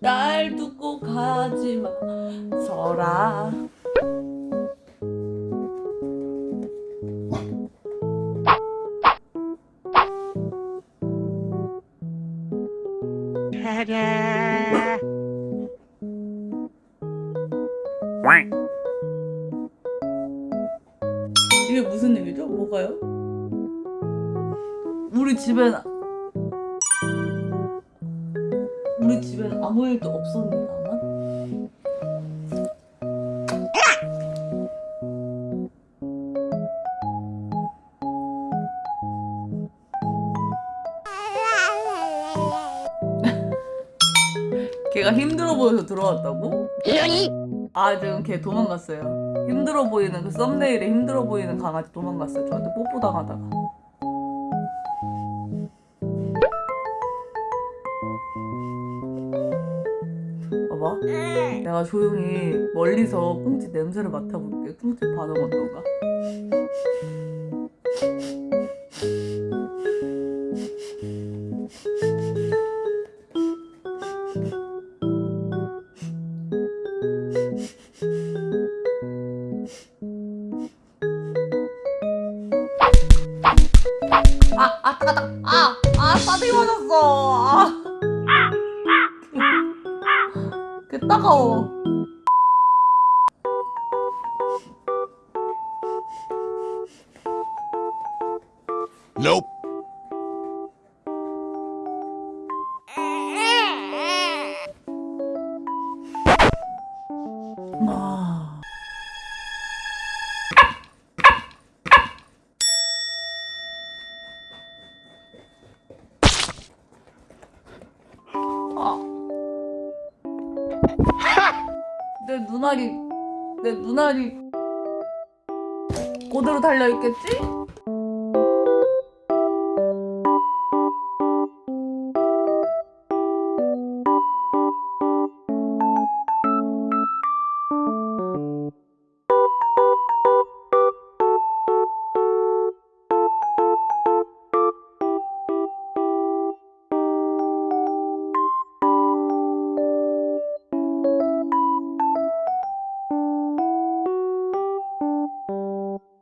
날 두고 가지마 서라 이게 무슨 얘기죠? 뭐가요? 우리 집엔 우리 집엔 아무 일도 없었는데 나만? 걔가 힘들어 보여서 들어왔다고? 아 지금 걔 도망갔어요 힘들어 보이는 그 썸네일에 힘들어 보이는 강아지 도망갔어요 저한테 뽀뽀 당하다가 봐봐 내가 조용히 멀리서 꽁치 냄새를 맡아볼게 꽁치 반응 어떤가 아, 아, 따가, 따가. 아, 아, 싸대기 맞았어. 아. 그 따가워. Nope. 아. 아. 내 눈알이 내 눈알이 그대로 달려 있겠지?